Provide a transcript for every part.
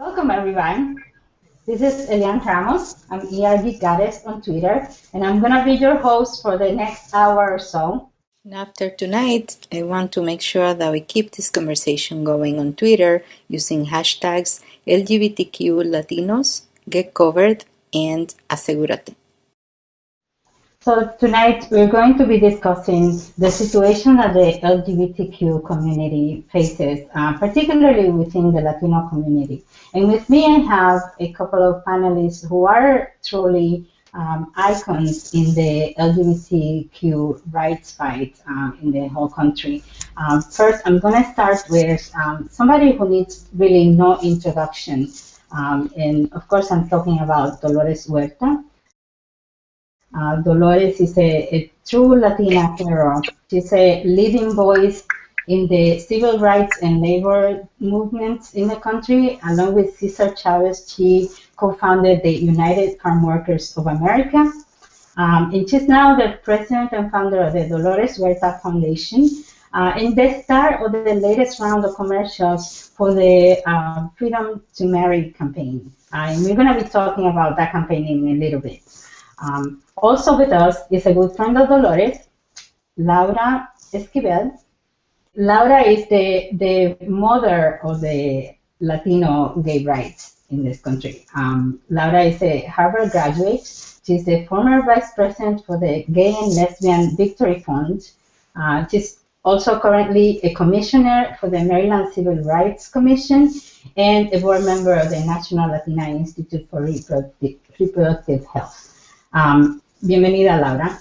Welcome, everyone. This is Elian Ramos. I'm ERG Goddess on Twitter, and I'm going to be your host for the next hour or so. And after tonight, I want to make sure that we keep this conversation going on Twitter using hashtags LGBTQ Latinos, Get Covered, and Asegúrate. So tonight we're going to be discussing the situation that the LGBTQ community faces, uh, particularly within the Latino community. And with me, I have a couple of panelists who are truly um, icons in the LGBTQ rights fight uh, in the whole country. Um, first, I'm going to start with um, somebody who needs really no introduction. Um, and of course, I'm talking about Dolores Huerta. Uh, Dolores is a, a true Latina hero. She's a leading voice in the civil rights and labor movements in the country. Along with Cesar Chavez, she co-founded the United Farm Workers of America. Um, and she's now the president and founder of the Dolores Huerta Foundation. Uh, and the start of the latest round of commercials for the uh, Freedom to Marry campaign. Uh, and we're going to be talking about that campaign in a little bit. Um, also with us is a good friend of Dolores, Laura Esquivel. Laura is the, the mother of the Latino gay rights in this country. Um, Laura is a Harvard graduate. She's the former vice president for the Gay and Lesbian Victory Fund. Uh, she's also currently a commissioner for the Maryland Civil Rights Commission and a board member of the National Latina Institute for Reproductive, Reproductive Health. Um, bienvenida, Laura.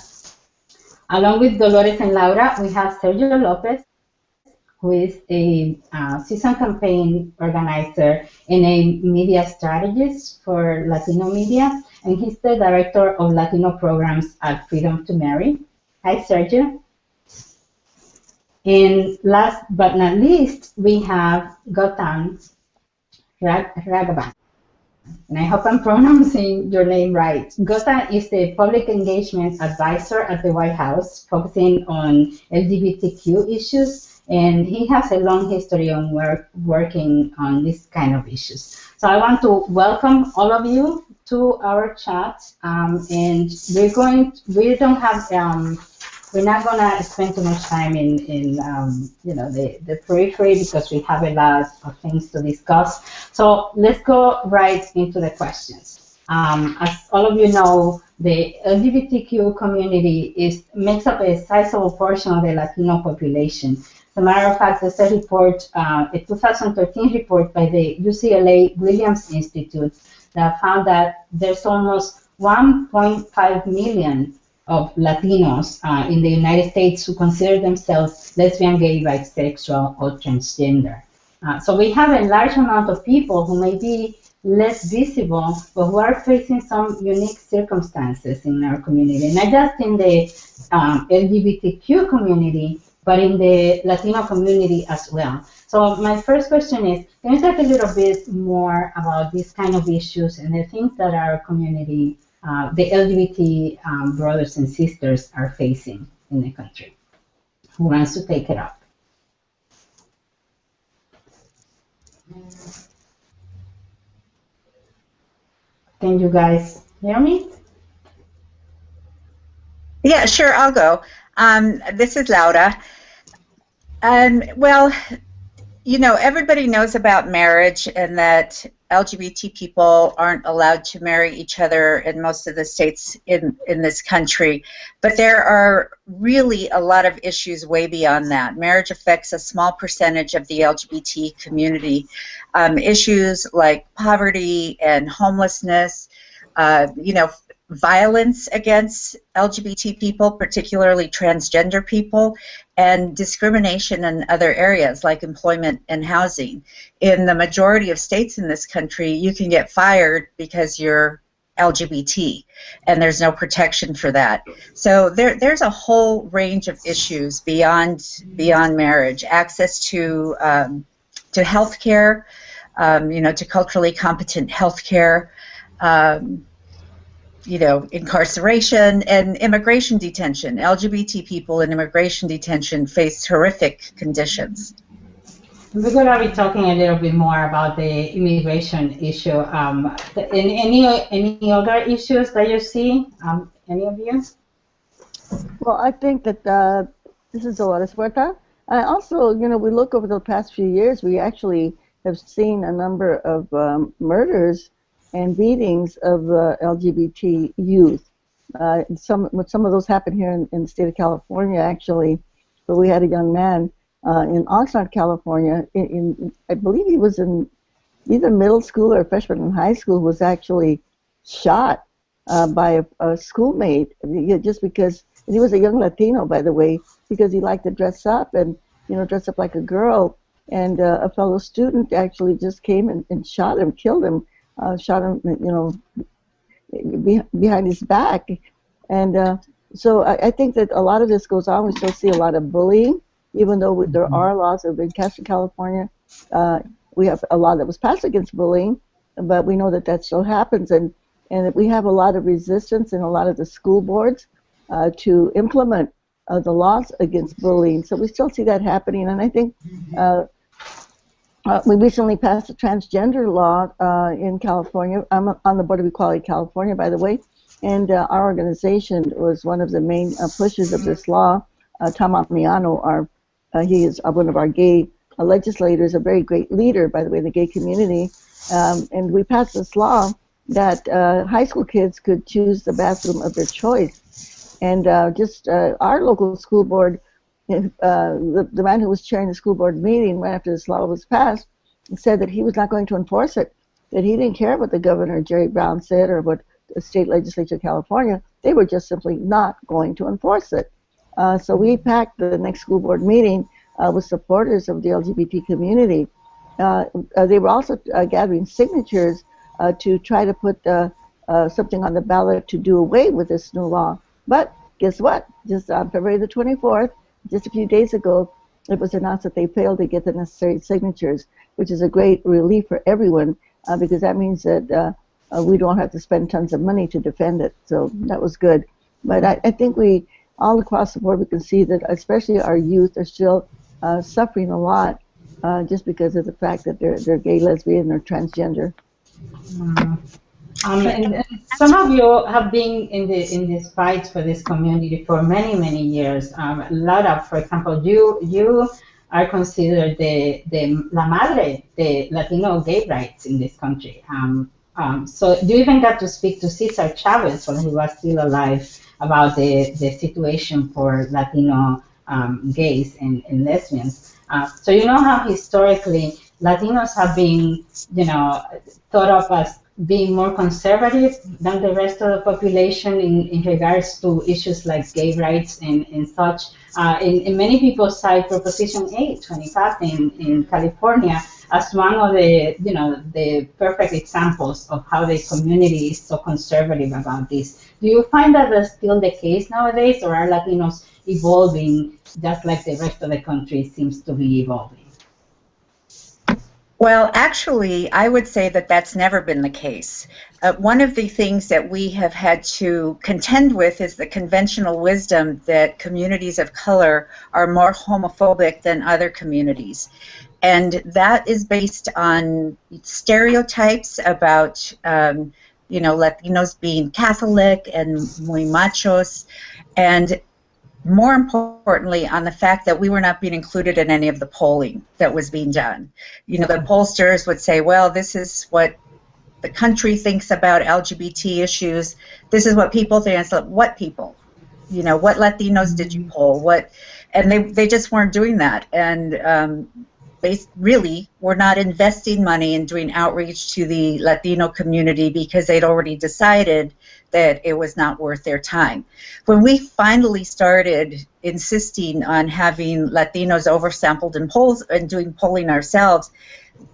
Along with Dolores and Laura, we have Sergio Lopez, who is a uh, season campaign organizer and a media strategist for Latino media, and he's the director of Latino programs at Freedom to Marry. Hi, Sergio. And last but not least, we have Gautam Raghavan. And I hope I'm pronouncing your name right. Gautam is the public engagement advisor at the White House, focusing on LGBTQ issues and he has a long history on work, working on this kind of issues. So I want to welcome all of you to our chat, um, and we're going. We don't have. Um, we're not gonna spend too much time in, in um, you know the, the periphery because we have a lot of things to discuss. So let's go right into the questions. Um, as all of you know, the LGBTQ community is makes up a sizable portion of the Latino population. As a matter of fact, there's a report, uh, a 2013 report by the UCLA Williams Institute that found that there's almost 1.5 million of Latinos uh, in the United States who consider themselves lesbian, gay, bisexual, or transgender. Uh, so we have a large amount of people who may be less visible, but who are facing some unique circumstances in our community, not just in the um, LGBTQ community, but in the Latino community as well. So my first question is, can you talk a little bit more about these kind of issues and the things that our community, uh, the LGBT um, brothers and sisters are facing in the country? Who wants to take it up? Can you guys hear me? Yeah, sure, I'll go. Um, this is Laura. Um, well, you know, everybody knows about marriage and that LGBT people aren't allowed to marry each other in most of the states in, in this country. But there are really a lot of issues way beyond that. Marriage affects a small percentage of the LGBT community. Um, issues like poverty and homelessness, uh, you know, violence against LGBT people, particularly transgender people, and discrimination in other areas like employment and housing. In the majority of states in this country, you can get fired because you're LGBT, and there's no protection for that. So there, there's a whole range of issues beyond beyond marriage. Access to um, to health care, um, you know, to culturally competent health care. Um, you know, incarceration and immigration detention. LGBT people in immigration detention face horrific conditions. We're going to be talking a little bit more about the immigration issue. Um, any any other issues that you see? Um, any of you? Well, I think that uh, this is a Dolores Huerta. I also, you know, we look over the past few years, we actually have seen a number of um, murders and beatings of uh, LGBT youth. Uh, some some of those happened here in, in, the state of California, actually, where we had a young man uh, in Oxnard, California. In, in, I believe he was in either middle school or freshman in high school, was actually shot uh, by a, a schoolmate just because he was a young Latino, by the way, because he liked to dress up and you know dress up like a girl. And uh, a fellow student actually just came and, and shot him, killed him, uh, shot him, you know, be, behind his back. And uh, so I, I, think that a lot of this goes on. We still see a lot of bullying, even though there mm-hmm. are laws that have been passed in California. Uh, we have a law that was passed against bullying, but we know that that still happens, and and we have a lot of resistance in a lot of the school boards uh, to implement uh, the laws against bullying. So we still see that happening, and I think uh, uh, we recently passed a transgender law uh, in California. I'm on the Board of Equality California, by the way, and uh, our organization was one of the main uh, pushers of this law. Uh, Tom Ammiano, our, uh, he is one of our gay legislators, a very great leader, by the way, in the gay community. Um, and we passed this law that high school kids could choose the bathroom of their choice. And just our local school board uh, the, man who was chairing the school board meeting right after this law was passed said that he was not going to enforce it, that he didn't care what the governor, Jerry Brown, said or what the state legislature of California. They were just simply not going to enforce it. Uh, so we packed the next school board meeting uh, with supporters of the LGBT community. Uh, uh they were also uh, gathering signatures to try to put something on the ballot to do away with this new law. But guess what? Just on February the 24th, just a few days ago, it was announced that they failed to get the necessary signatures, which is a great relief for everyone uh, because that means that uh, uh, we don't have to spend tons of money to defend it. So that was good. But I, I think we, all across the board, we can see that especially our youth are still uh, suffering a lot uh, just because of the fact that they're, they're gay, lesbian, or transgender. Mm. Um, and some of you have been in the in this fight for this community for many many years. Um, Laura, for example, you you are considered the the la madre the Latino gay rights in this country. Um, um, so you even got to speak to Cesar Chavez when he was still alive about the the situation for Latino um, gays and, and lesbians. Uh, so you know how historically Latinos have been, you know, thought of as being more conservative than the rest of the population in, in regards to issues like gay rights and, and such. Uh, in, in, many people cite Proposition 825 in, in California as one of the, you know, the perfect examples of how the community is so conservative about this. Do you find that that's still the case nowadays, or are Latinos evolving just like the rest of the country seems to be evolving? Well, actually, I would say that that's never been the case. Uh, one of the things that we have had to contend with is the conventional wisdom that communities of color are more homophobic than other communities. And that is based on stereotypes about, um, you know, Latinos being Catholic and muy machos. And more importantly, on the fact that we were not being included in any of the polling that was being done. You know, the pollsters would say, well, this is what the country thinks about LGBT issues. This is what people think. It's like, what people? You know, what Latinos did you poll? What? And they, they just weren't doing that. And um, really were not investing money in doing outreach to the Latino community because they'd already decided that it was not worth their time. When we finally started insisting on having Latinos oversampled in polls and doing polling ourselves,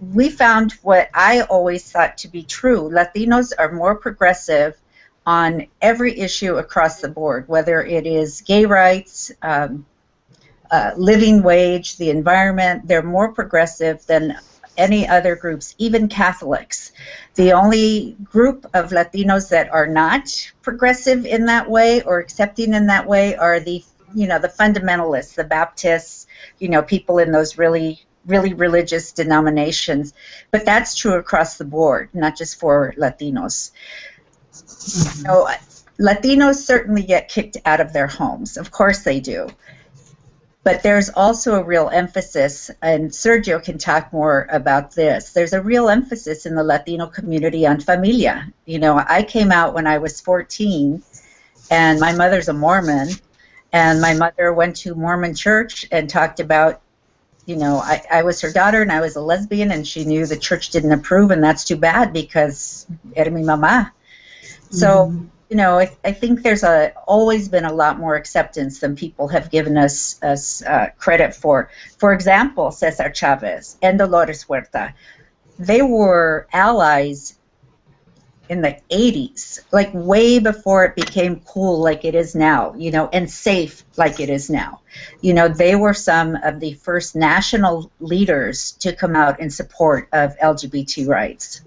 we found what I always thought to be true. Latinos are more progressive on every issue across the board, whether it is gay rights, um, uh, living wage, the environment, they're more progressive than any other groups, even Catholics. The only group of Latinos that are not progressive in that way or accepting in that way are the you know the fundamentalists, the Baptists, you know people in those really really religious denominations, but that's true across the board, not just for Latinos. So, Latinos certainly get kicked out of their homes. Of course they do. But there's also a real emphasis, and Sergio can talk more about this. There's a real emphasis in the Latino community on familia. You know, I came out when I was 14, and my mother's a Mormon, and my mother went to Mormon church and talked about, you know, I, I was her daughter and I was a lesbian, and she knew the church didn't approve, and that's too bad because era mi mamá. So. Mm-hmm you know, I, I, think there's a always been a lot more acceptance than people have given us us uh, credit for. For example, Cesar Chavez and Dolores Huerta, they were allies in the 80s, like way before it became cool like it is now, you know, and safe like it is now. You know, they were some of the first national leaders to come out in support of LGBT rights.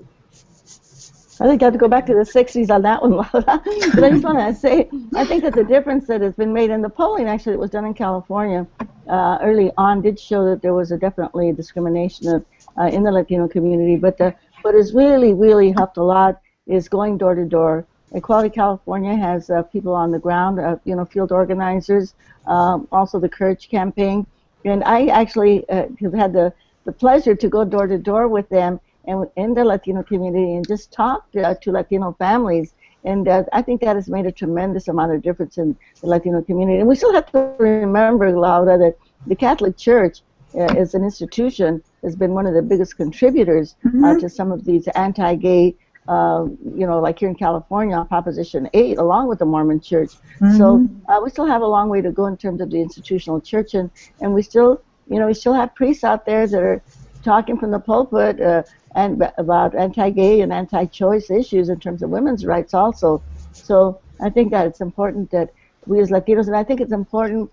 I think I have to go back to the 60s on that one, but I just want to say, I think that the difference that has been made in the polling, actually, it was done in California uh, early on, did show that there was a definitely discrimination of, uh, in the Latino community. But the, what has really, really helped a lot is going door to door. Equality California has uh, people on the ground, uh, you know, field organizers, um, also the Courage campaign, and I actually uh, have had the the pleasure to go door to door with them and in the Latino community and just talk uh, to Latino families. And uh, I think that has made a tremendous amount of difference in the Latino community. And we still have to remember, Laura, that the Catholic Church uh, as an institution has been one of the biggest contributors uh, mm-hmm. to some of these anti-gay uh, you know, like here in California Proposition 8, along with the Mormon Church. Mm-hmm. So uh, we still have a long way to go in terms of the institutional church, and, and we still, you know, we still have priests out there that are talking from the pulpit uh, and about anti-gay and anti-choice issues in terms of women's rights also. So I think that it's important that we as Latinos, and I think it's important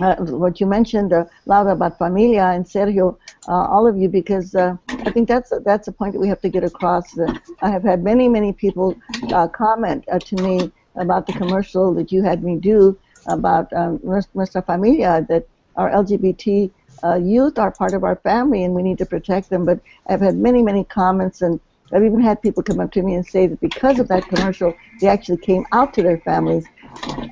uh, what you mentioned, uh, Laura, about familia and Sergio, uh, all of you, because uh, I think that's a, that's a point that we have to get across. I have had many, many people uh, comment uh, to me about the commercial that you had me do about um, Nuestra Familia, that our LGBT uh, youth are part of our family and we need to protect them. But I've had many, many comments and I've even had people come up to me and say that because of that commercial, they actually came out to their families.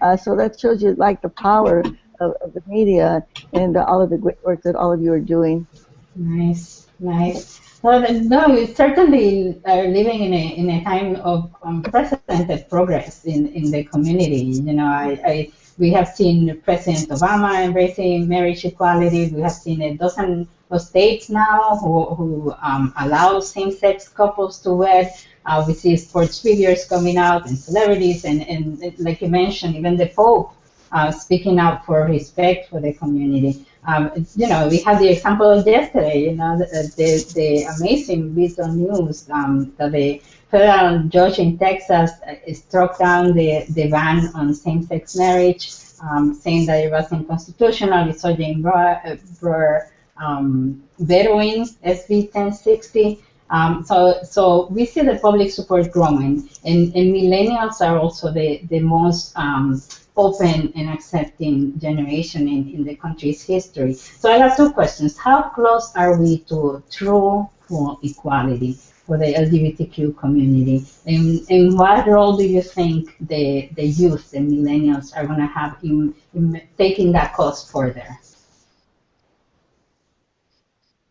Uh, so that shows you like the power of, of the media and uh, all of the great work that all of you are doing. Nice, nice. Well, no, we certainly are living in a, in a time of unprecedented progress in, in the community. You know, I, I we have seen President Obama embracing marriage equality. We have seen a dozen of states now who, who um, allow same-sex couples to wed. Uh, we see sports figures coming out and celebrities, and, and like you mentioned, even the Pope uh, speaking out for respect for the community. Um, you know, we had the example of yesterday, you know, the, the, the amazing bit of news um, that the federal judge in Texas uh, struck down the, the ban on same-sex marriage, um, saying that it was unconstitutional. We saw Jan Brewer um, vetoing SB 1060. Um, so, so we see the public support growing, and, and millennials are also the, the most um, open and accepting generation in, in the country's history. So I have two questions. How close are we to true full equality? For the LGBTQ community? And, and what role do you think the, the youth, the millennials, are going to have in, in taking that cause further?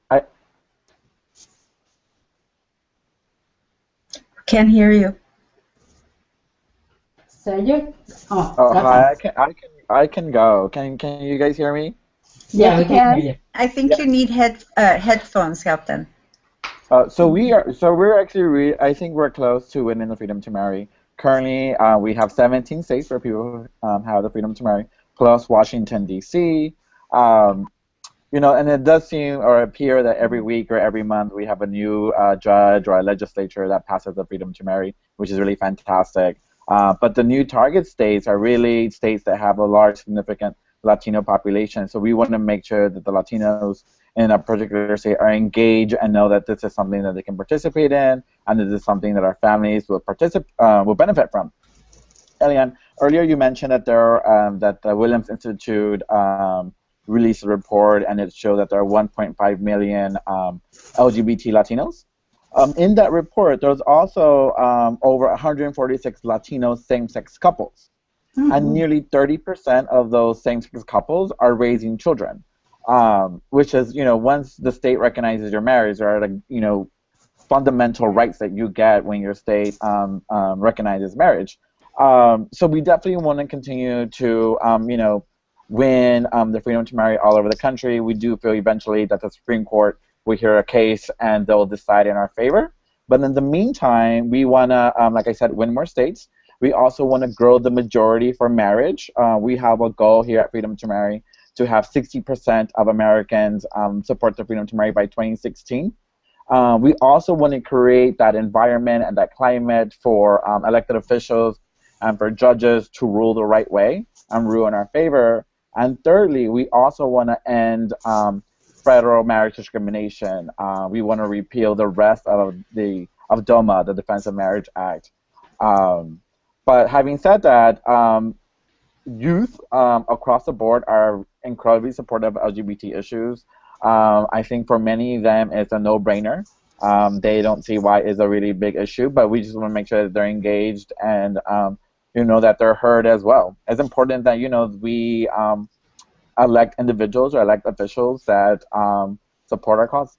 I can't hear you. Sergio? Oh, oh hi, I can, I can, I can go. Can, can you guys hear me? Yeah, we can hear you. I think yeah. you need head, uh, headphones, Captain. Uh, so we are. So we're actually. Re- I think we're close to winning the freedom to marry. Currently, uh, we have 17 states where people um, have the freedom to marry, plus Washington D.C. Um, you know, and it does seem or appear that every week or every month we have a new uh, judge or a legislature that passes the freedom to marry, which is really fantastic. Uh, but the new target states are really states that have a large, significant Latino population. So we want to make sure that the Latinos in a particular state are engaged and know that this is something that they can participate in and this is something that our families will participate uh, will benefit from. Elian, earlier you mentioned that there um, that the Williams Institute um, released a report and it showed that there are 1.5 million um, LGBT Latinos. Um, in that report, there's also um, over 146 Latino same-sex couples, mm-hmm. and nearly 30% of those same-sex couples are raising children, um, which is, you know, once the state recognizes your marriage, there are, you know, fundamental rights that you get when your state um, um, recognizes marriage. Um, so we definitely want to continue to, you know, win the freedom to marry all over the country. We do feel eventually that the Supreme Court will hear a case and they'll decide in our favor. But in the meantime, we want to, um, like I said, win more states. We also want to grow the majority for marriage. Uh, we have a goal here at Freedom to Marry to have 60% of Americans um, support the freedom to marry by 2016. Uh, we also want to create that environment and that climate for um, elected officials and for judges to rule the right way and rule in our favor. And thirdly, we also want to end um, federal marriage discrimination. Uh, we want to repeal the rest of the of DOMA, the Defense of Marriage Act. Um, but having said that, um, youth um, across the board are incredibly supportive of LGBT issues. Um, I think for many of them, it's a no-brainer. Um, they don't see why it's a really big issue, but we just want to make sure that they're engaged and um, you know that they're heard as well. It's important that you know we elect individuals or elect officials that um, support our cause.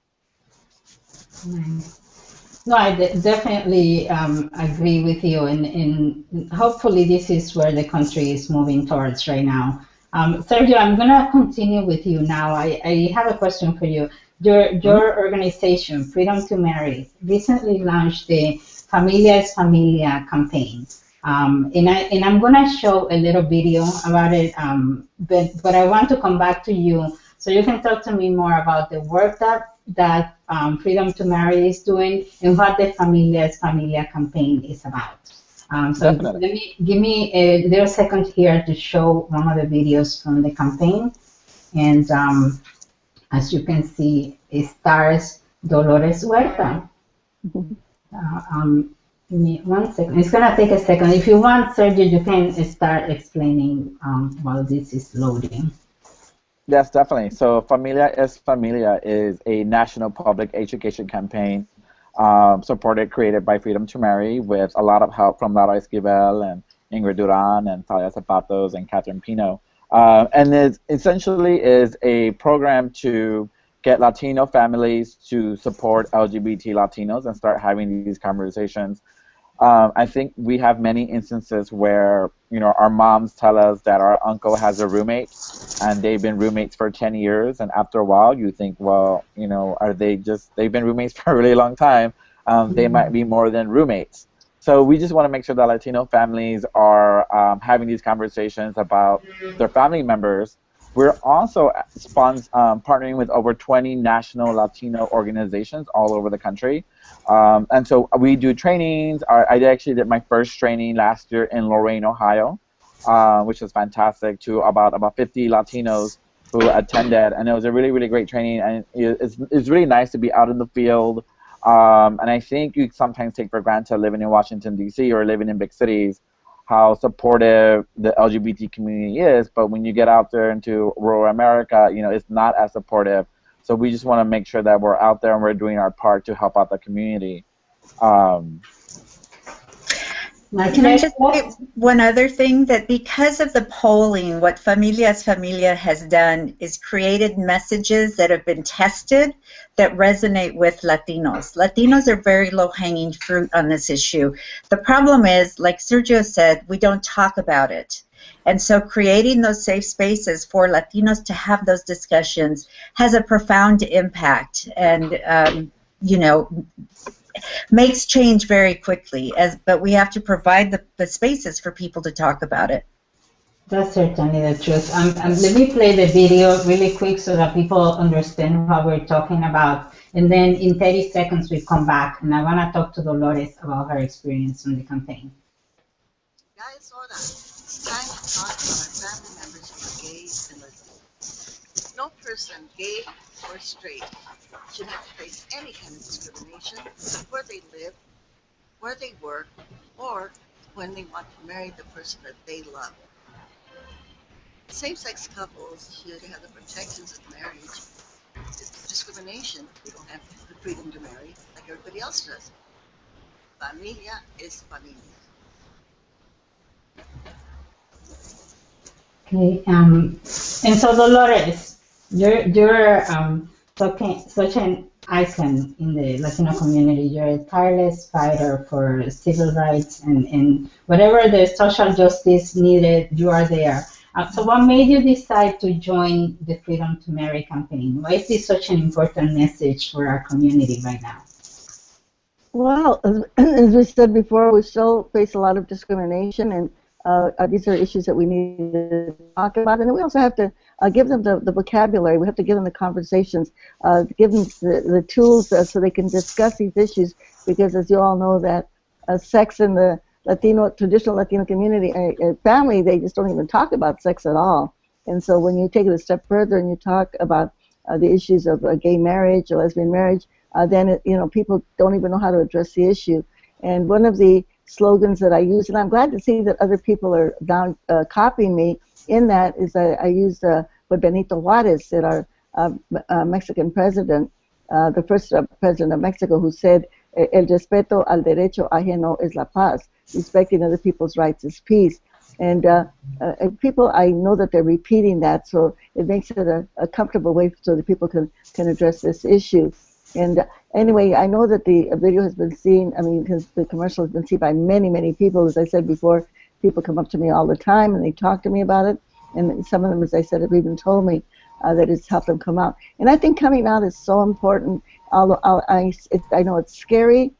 No, I definitely um, agree with you, and, and hopefully this is where the country is moving towards right now. Um, Sergio, I'm going to continue with you now. I, I have a question for you. Your, your mm-hmm. organization, Freedom to Marry, recently launched the Familia es Familia campaign. Um, and, I, and I'm going to show a little video about it, um, but, but I want to come back to you so you can talk to me more about the work that, that um, Freedom to Marry is doing and what the Familia es Familia campaign is about. Um, so let me, give me a little second here to show one of the videos from the campaign. And um, as you can see, it stars Dolores Huerta. Mm-hmm. Uh, um, Give me one second. It's gonna take a second. If you want, Sergio, you can start explaining um, while this is loading. Yes, definitely. So Familia es Familia is a national public education campaign um, supported, created by Freedom to Marry with a lot of help from Laura Esquivel and Ingrid Duran and Talia Zapatos and Catherine Pino. Uh, and it essentially is a program to get Latino families to support LGBT Latinos and start having these conversations um, I think we have many instances where you know our moms tell us that our uncle has a roommate, and they've been roommates for ten years, and after a while you think, well, you know, are they just they've been roommates for a really long time? Um, they might be more than roommates. So we just want to make sure that Latino families are um, having these conversations about their family members we're also spons- um, partnering with over 20 national Latino organizations all over the country. Um, and so we do trainings. I actually did my first training last year in Lorain, Ohio, uh, which was fantastic to about, about 50 Latinos who attended. And it was a really, really great training. And it's, it's really nice to be out in the field. Um, and I think you sometimes take for granted living in Washington, D.C. or living in big cities how supportive the LGBT community is, but when you get out there into rural America, you know, it's not as supportive. So we just want to make sure that we're out there and we're doing our part to help out the community. Um, can I just say one other thing? That because of the polling, what Familia es Familia has done is created messages that have been tested that resonate with Latinos. Latinos are very low-hanging fruit on this issue. The problem is, like Sergio said, we don't talk about it. And so creating those safe spaces for Latinos to have those discussions has a profound impact. And, um, you know, makes change very quickly. As but we have to provide the, the spaces for people to talk about it. That's certainly the truth. Um, um, let me play the video really quick so that people understand what we're talking about. And then in 30 seconds, we come back and I want to talk to Dolores about her experience on the campaign. Guys, hold on. It's time to talk about our family members who are gay and lesbian. No person, gay or straight, should have face any kind of discrimination where they live, where they work, or when they want to marry the person that they love. same-sex couples should have the protections of marriage. Discrimination. We don't have the freedom to marry like everybody else does. Familia es familia. Okay. Um, and so Dolores, you're um, such an icon in the Latino community. You're a tireless fighter for civil rights and, and whatever the social justice needed, you are there. Uh, so what made you decide to join the Freedom to Marry campaign? Why is this such an important message for our community right now? Well, as, we said before, we still face a lot of discrimination, and uh, uh, these are issues that we need to talk about. And we also have to uh, give them the, the vocabulary. We have to give them the conversations, uh, give them the, the tools uh, so they can discuss these issues. Because as you all know, that uh, sex in the Latino traditional Latino community uh, family, they just don't even talk about sex at all. And so when you take it a step further and you talk about uh, the issues of gay marriage or lesbian marriage, then it, you know people don't even know how to address the issue. And one of the slogans that I use, and I'm glad to see that other people are down copying me in that is I, I used uh, what Benito Juarez said, our uh, uh, Mexican president, uh, the first uh, president of Mexico, who said, El respeto al derecho ajeno es la paz. Respecting other people's rights is peace. And, uh, and people, I know that they're repeating that, so it makes it a, a comfortable way so that people can, can address this issue. And anyway, I know that the video has been seen, I mean, the commercial has been seen by many, many people. As I said before, people come up to me all the time and they talk to me about it. And some of them, as I said, have even told me uh, that it's helped them come out. And I think coming out is so important. Although I, it, I know it's scary.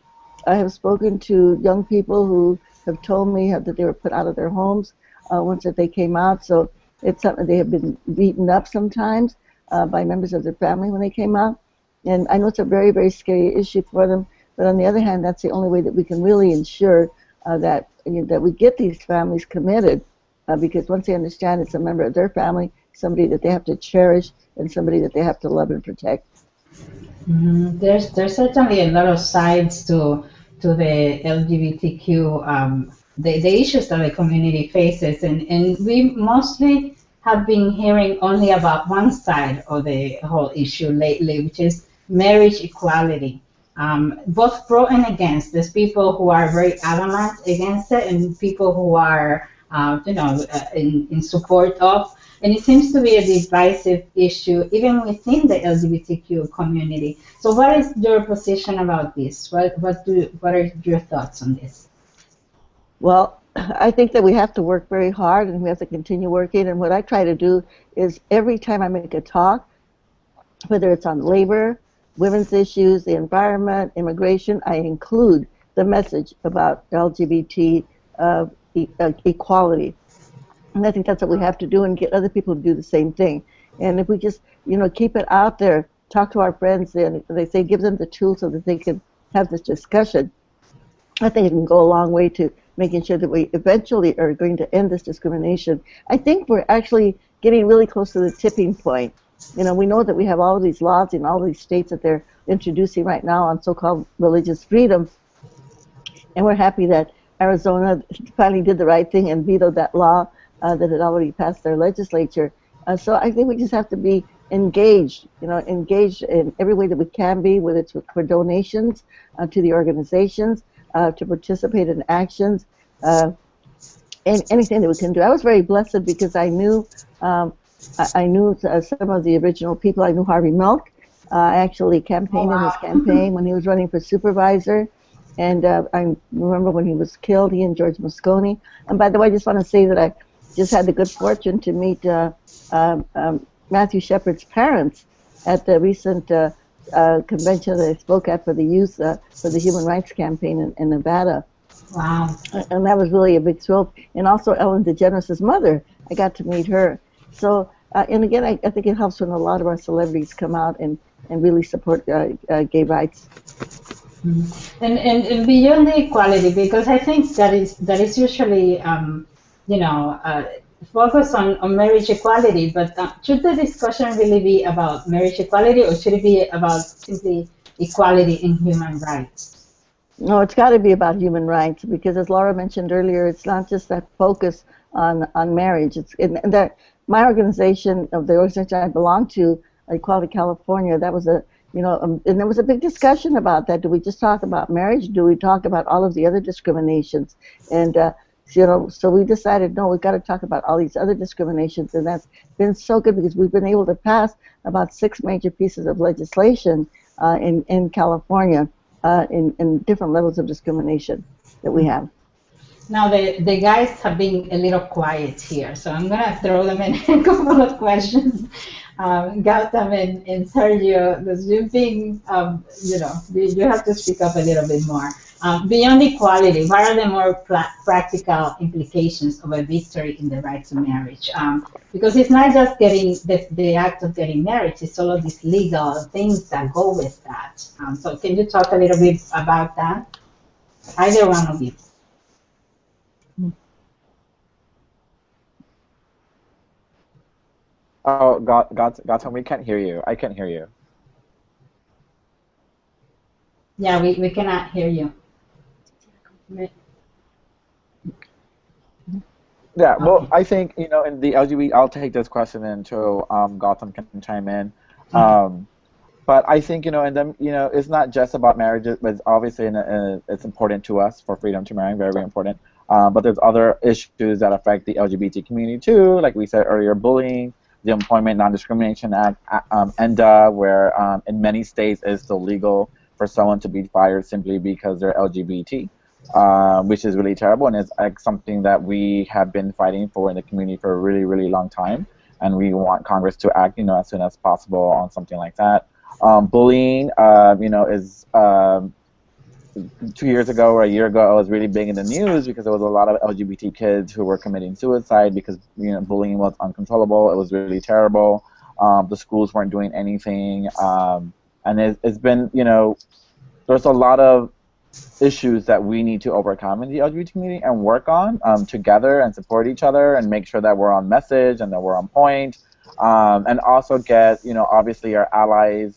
I have spoken to young people who have told me that they were put out of their homes uh, once that they came out. So it's something they have been beaten up sometimes uh, by members of their family when they came out. And I know it's a very, very scary issue for them. But on the other hand, that's the only way that we can really ensure uh, that you know, that we get these families committed, uh, because once they understand it's a member of their family, somebody that they have to cherish, and somebody that they have to love and protect. Mm-hmm. There's there's certainly a lot of sides to to the LGBTQ um, the, the issues that the community faces, and, and we mostly have been hearing only about one side of the whole issue lately, which is marriage equality um, both pro and against. There's people who are very adamant against it, and people who are, uh, you know, uh, in, in support of. And it seems to be a divisive issue even within the LGBTQ community. So, what is your position about this? What what do what are your thoughts on this? Well, I think that we have to work very hard, and we have to continue working. And what I try to do is every time I make a talk, whether it's on labor, women's issues, the environment, immigration, I include the message about LGBT uh, e- uh, equality. And I think that's what we have to do and get other people to do the same thing. And if we just, you know, keep it out there, talk to our friends, and they say give them the tools so that they can have this discussion, I think it can go a long way to making sure that we eventually are going to end this discrimination. I think we're actually getting really close to the tipping point you know, we know that we have all these laws in all these states that they're introducing right now on so-called religious freedom, and we're happy that Arizona finally did the right thing and vetoed that law uh, that had already passed their legislature. Uh, so I think we just have to be engaged, you know, engaged in every way that we can be, whether it's for donations uh, to the organizations, uh, to participate in actions, uh, and anything that we can do. I was very blessed because I knew um, I, I knew uh, some of the original people. I knew Harvey Milk. Uh, I actually campaigned oh, wow. in his campaign when he was running for supervisor. And uh, I remember when he was killed, he and George Moscone. And by the way, I just want to say that I just had the good fortune to meet uh, um, um, Matthew Shepard's parents at the recent uh, uh, convention that I spoke at for the youth uh, for the Human Rights Campaign in, in Nevada. Wow. And that was really a big thrill. And also Ellen DeGeneres' mother, I got to meet her. So uh, and again, I, I, think it helps when a lot of our celebrities come out and, and really support uh, uh, gay rights. Mm-hmm. And, and, and beyond the equality, because I think that is that is usually, um, you know, uh, focus on, on marriage equality, but uh, should the discussion really be about marriage equality or should it be about simply equality in human rights? No, it's got to be about human rights because, as Laura mentioned earlier, it's not just that focus on on marriage. It's and that my organization, of the organization I belong to, Equality California, that was a you know, um, and there was a big discussion about that. Do we just talk about marriage? Do we talk about all of the other discriminations? And uh, you know, so we decided no, we've got to talk about all these other discriminations, and that's been so good because we've been able to pass about six major pieces of legislation uh, in in California uh, in in different levels of discrimination that we have. Now the, the guys have been a little quiet here, so I'm gonna throw them in a couple of questions. Um, Gautam and, and Sergio, you've been, um, you know, you, you have to speak up a little bit more. Um, beyond equality, what are the more practical implications of a victory in the right to marriage? Um, because it's not just getting the, the act of getting married, it's all of these legal things that go with that. Um, so can you talk a little bit about that? Either one of you. Oh, God, God, Gautam, we can't hear you. I can't hear you. Yeah, we, we cannot hear you. Yeah, well, I think, you know, in the LGBT, I'll take this question until um, Gautam can chime in. Mm-hmm. Um, but I think, you know, and then, you know, it's not just about marriage, but it's obviously in a, a, it's important to us for freedom to marry, very, very important. Um, but there's other issues that affect the LGBT community too, like we said earlier, bullying, the Employment Non-Discrimination Act, um, ENDA, where um, in many states it's still legal for someone to be fired simply because they're LGBT, uh, which is really terrible, and it's like, something that we have been fighting for in the community for a really, really long time, and we want Congress to act, you know, as soon as possible on something like that. Um, bullying, uh, you know, is um, two years ago or a year ago, I was really big in the news because there was a lot of LGBT kids who were committing suicide because you know bullying was uncontrollable. It was really terrible. Um, the schools weren't doing anything, um, and it, it's been you know there's a lot of issues that we need to overcome in the LGBT community and work on um, together and support each other and make sure that we're on message and that we're on point, um, and also get you know obviously our allies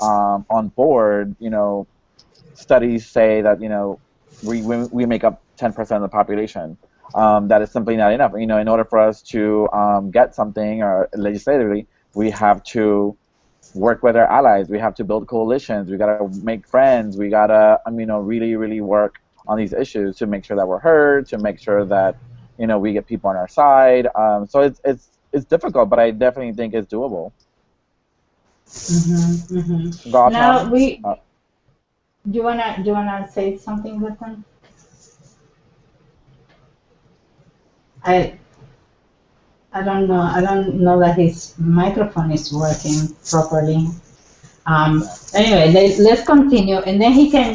um, on board. You know studies say that you know we we make up 10% of the population. Um, that is simply not enough. You know, in order for us to um, get something or legislatively, we have to work with our allies. We have to build coalitions. We gotta make friends. We gotta, I mean, you know, really, really work on these issues to make sure that we're heard, to make sure that you know we get people on our side. Um, so it's it's it's difficult, but I definitely think it's doable. Mm-hmm, mm-hmm. Now we. Uh, do you wanna do you wanna say something them? I I don't know. I don't know that his microphone is working properly. Um, anyway, let, us continue, and then he can.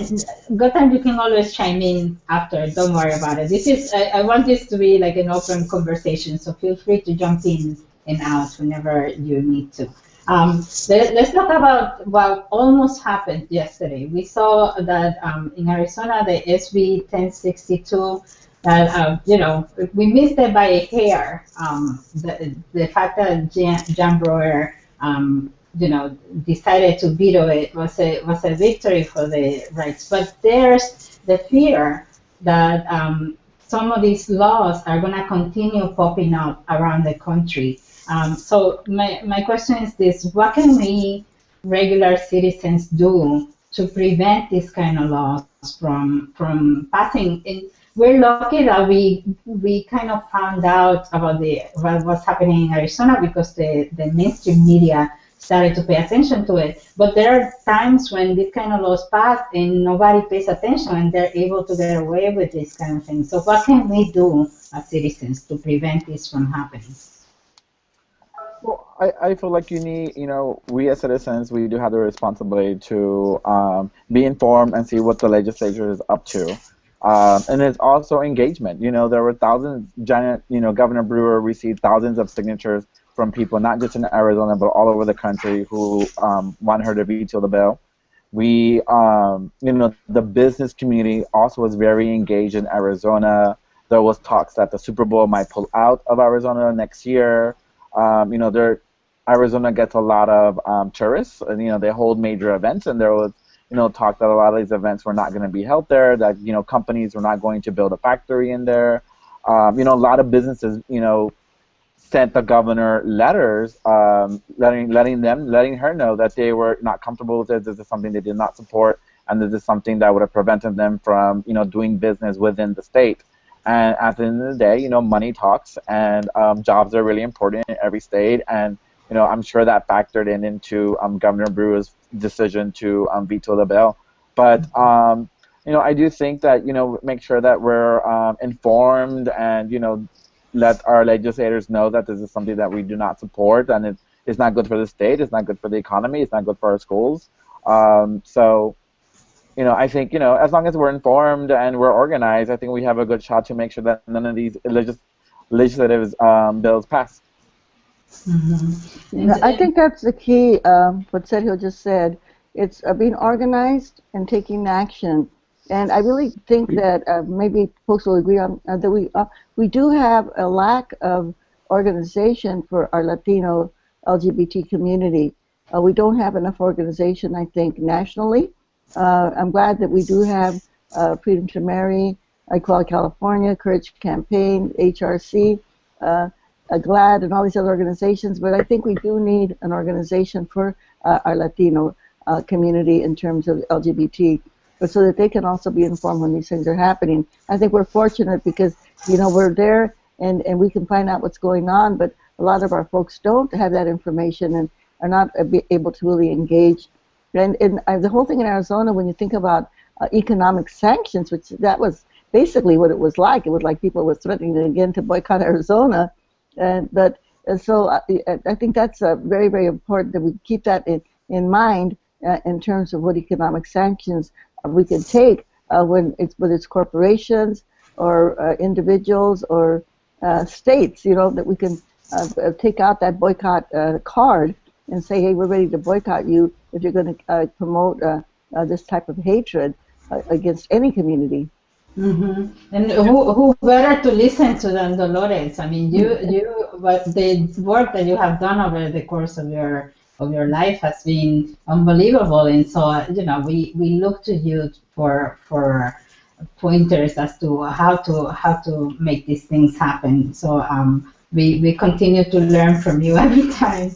Gautam, you can always chime in after. Don't worry about it. This is. I, I want this to be like an open conversation, so feel free to jump in and out whenever you need to. Um, let, us talk about what almost happened yesterday. We saw that um, in Arizona, the SB 1062, that uh, you know we missed it by a hair. Um, the, the fact that Jan, Jan Brewer, um, you know, decided to veto it was a was a victory for the rights. But there's the fear that um, some of these laws are going to continue popping up around the country. Um, so my, my question is this, what can we regular citizens do to prevent this kind of laws from from passing? And we're lucky that we we kind of found out about the what was happening in Arizona because the, the mainstream media started to pay attention to it. But there are times when this kind of laws pass and nobody pays attention and they're able to get away with this kind of thing. So what can we do as citizens to prevent this from happening? I, I feel like you need, you know, we as citizens, we do have the responsibility to um, be informed and see what the legislature is up to. Um, and it's also engagement. You know, there were thousands, Janet, you know, Governor Brewer received thousands of signatures from people, not just in Arizona, but all over the country who um, want her to veto the bill. We, um, you know, the business community also was very engaged in Arizona. There was talks that the Super Bowl might pull out of Arizona next year. Um, you know, there Arizona gets a lot of um, tourists, and you know they hold major events, and there was you know talk that a lot of these events were not going to be held there, that you know companies were not going to build a factory in there. Um, you know, a lot of businesses, you know, sent the governor letters, um, letting letting them letting her know that they were not comfortable with it. This is something they did not support, and this is something that would have prevented them from you know doing business within the state. And at the end of the day, you know, money talks, and um, jobs are really important in every state. And you know, I'm sure that factored in into um, Governor Brewer's decision to um, veto the bill. But um, you know, I do think that you know, make sure that we're um, informed and you know, let our legislators know that this is something that we do not support, and it, it's not good for the state, it's not good for the economy, it's not good for our schools. Um, so you know, I think you know, as long as we're informed and we're organized, I think we have a good shot to make sure that none of these legis- legislative um, bills pass. Mm-hmm. I think that's the key. Um, what Sergio just said. It's uh, being organized and taking action. And I really think that uh, maybe folks will agree on uh, that we uh, we do have a lack of organization for our Latino LGBT community. Uh, we don't have enough organization, I think, nationally. Uh, I'm glad that we do have uh, Freedom to Marry, Equality California, Courage Campaign, HRC, uh, GLAAD, and all these other organizations. But I think we do need an organization for uh, our Latino uh, community in terms of LGBT, but so that they can also be informed when these things are happening. I think we're fortunate because you know we're there and and we can find out what's going on, but a lot of our folks don't have that information and are not able to really engage and, and the whole thing in Arizona, when you think about uh, economic sanctions, which that was basically what it was like. It was like people were threatening again to boycott Arizona. And, but and so I, uh, I think that's uh, very, very important that we keep that in, in mind uh, in terms of what economic sanctions we can take uh, when it's whether it's corporations or uh, individuals or uh, states, you know, that we can uh, take out that boycott uh, card and say, hey, we're ready to boycott you if you're going to uh, promote uh, uh, this type of hatred uh, against any community. Mm-hmm. And who, who better to listen to than Dolores? I mean, you you what the work that you have done over the course of your of your life has been unbelievable, and so you know we, we look to you for for pointers as to how to how to make these things happen. So um, we we continue to learn from you every time.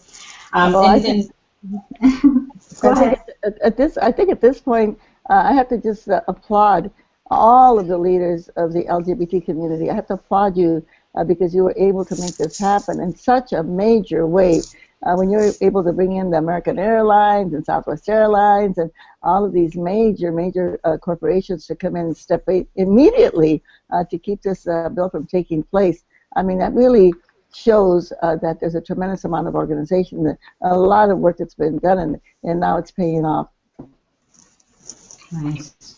Um, well, and, I think. At, at, this, I think at this point, uh, I have to just uh, applaud all of the leaders of the LGBT community. I have to applaud you uh, because you were able to make this happen in such a major way. Uh, when you're able to bring in the American Airlines and Southwest Airlines and all of these major, major uh, corporations to come in and step in immediately uh, to keep this bill from taking place, I mean, that really shows uh, that there's a tremendous amount of organization, a lot of work that's been done, and, and now it's paying off. Nice.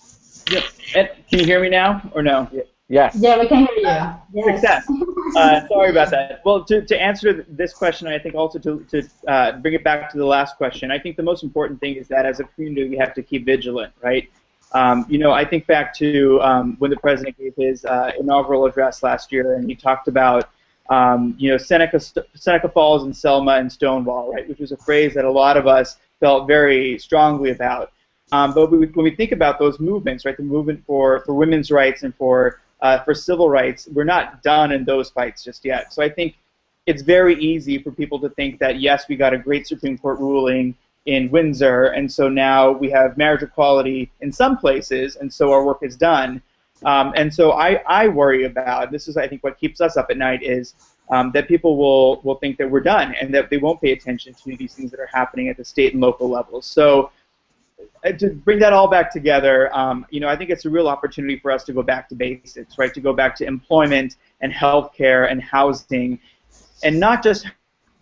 Yep. And can you hear me now or no? Yes. Yeah, we can hear you. Yes. Success. Uh, sorry about that. Well, to, to answer this question, I think also to, to uh, bring it back to the last question, I think the most important thing is that as a community we have to keep vigilant, right? Um, you know, I think back to um, when the president gave his uh, inaugural address last year, and he talked about um, you know, Seneca, Seneca Falls and Selma and Stonewall, right, which was a phrase that a lot of us felt very strongly about. Um, but we, when we think about those movements, right, the movement for, for women's rights and for, uh, for civil rights, we're not done in those fights just yet. So I think it's very easy for people to think that, yes, we got a great Supreme Court ruling in Windsor, and so now we have marriage equality in some places, and so our work is done. Um, and so I, I worry about this is I think what keeps us up at night is um, that people will will think that we're done and that they won't pay attention to these things that are happening at the state and local levels. So to bring that all back together, um, you know, I think it's a real opportunity for us to go back to basics, right? To go back to employment and healthcare and housing, and not just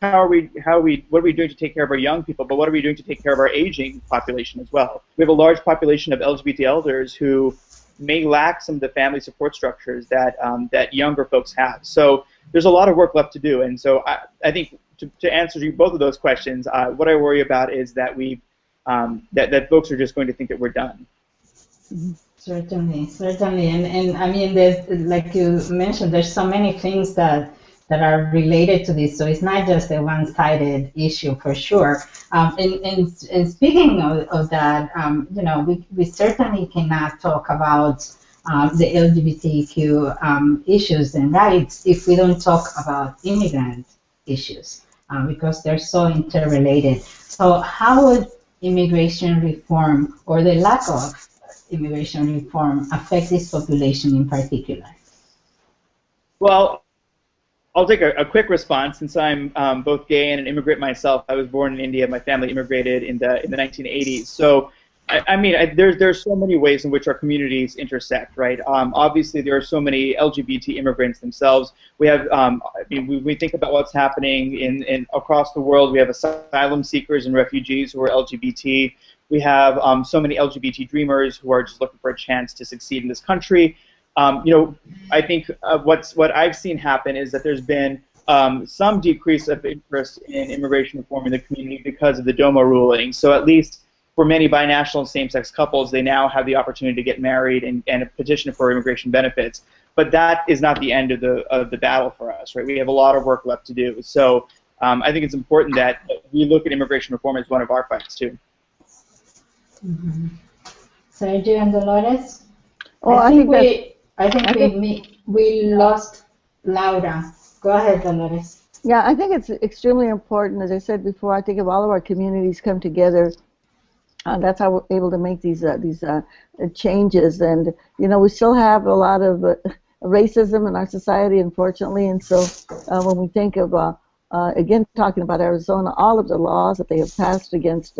how are we how are we what are we doing to take care of our young people, but what are we doing to take care of our aging population as well? We have a large population of LGBT elders who may lack some of the family support structures that um, that younger folks have. So there's a lot of work left to do, and so I, I think to, to answer you both of those questions, uh, what I worry about is that we um, that that folks are just going to think that we're done. Certainly, certainly, and and I mean, there's like you mentioned, there's so many things that that are related to this. So it's not just a one-sided issue for sure. Um, and, and, and, speaking of, of that, um, you know, we, we certainly cannot talk about um, the LGBTQ um, issues and rights if we don't talk about immigrant issues uh, because they're so interrelated. So how would immigration reform or the lack of immigration reform affect this population in particular? Well, I'll take a, a quick response since I'm um, both gay and an immigrant myself. I was born in India. My family immigrated in the in the 1980s. So, I, I mean, I, there's there's so many ways in which our communities intersect, right? Um, obviously, there are so many LGBT immigrants themselves. We have, um, I mean, we, we think about what's happening in, in across the world. We have asylum seekers and refugees who are LGBT. We have um, so many LGBT dreamers who are just looking for a chance to succeed in this country. Um, you know, I think uh, what's what I've seen happen is that there's been um, some decrease of interest in immigration reform in the community because of the DOMA ruling. So at least for many binational same-sex couples, they now have the opportunity to get married and, and petition for immigration benefits. But that is not the end of the of the battle for us, right? We have a lot of work left to do. So um, I think it's important that we look at immigration reform as one of our fights too. Mm-hmm. Sergio and Dolores? Well, I I think think we, I think I we, think- me- we lost Laura. Go ahead, Dolores. Yeah, I think it's extremely important. As I said before, I think if all of our communities come together, uh, that's how we're able to make these uh, these uh, changes. And you know, we still have a lot of uh, racism in our society, unfortunately. And so, uh, when we think of uh, again talking about Arizona, all of the laws that they have passed against